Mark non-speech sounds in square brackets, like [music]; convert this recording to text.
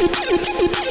फाफा [laughs] दुफाई